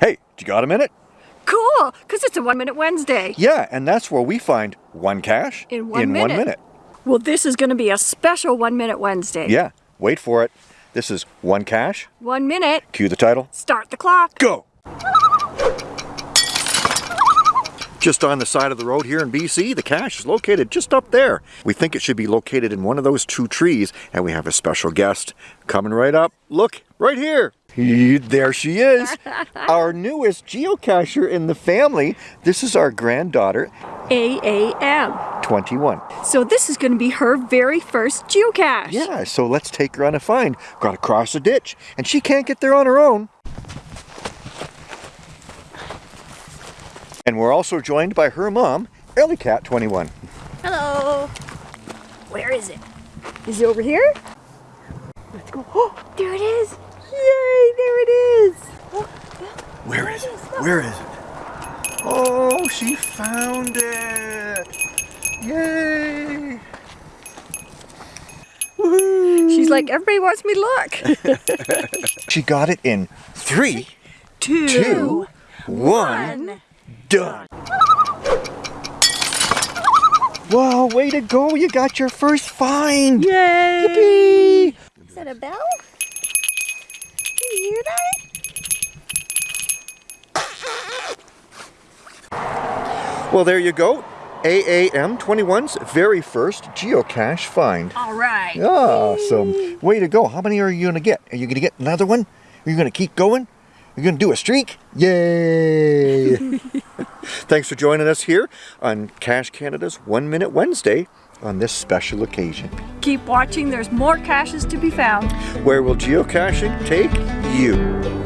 Hey, do you got a minute? Cool, because it's a One Minute Wednesday. Yeah, and that's where we find one cache In one in minute. one minute. Well, this is going to be a special One Minute Wednesday. Yeah, wait for it. This is one cache. One minute, Cue the title. start the clock. Go! Just on the side of the road here in BC, the cache is located just up there. We think it should be located in one of those two trees, and we have a special guest coming right up. Look, right here. There she is, our newest geocacher in the family. This is our granddaughter, AAM. 21. So this is going to be her very first geocache. Yeah, so let's take her on a find. Got to cross a ditch, and she can't get there on her own. And we're also joined by her mom, Ellie Cat 21. Hello. Where is it? Is it over here? Let's go. Oh, there it is. Yay, there it is. Where is it? Where is it? Oh, she found it! Yay! She's like, everybody wants me to look. She got it in three, Two, two, one, done. Wow, way to go! You got your first find! Yay. Yippee! Is that a bell? Can you hear that? Well, there you go. AAM 21's very first geocache find. All right. Ah, awesome. Way to go. How many are you going to get? Are you going to get another one? Are you going to keep going? Are You're going to do a streak? Yay! Thanks for joining us here on Cache Canada's One Minute Wednesday on this special occasion. Keep watching. There's more caches to be found. Where will geocaching take you?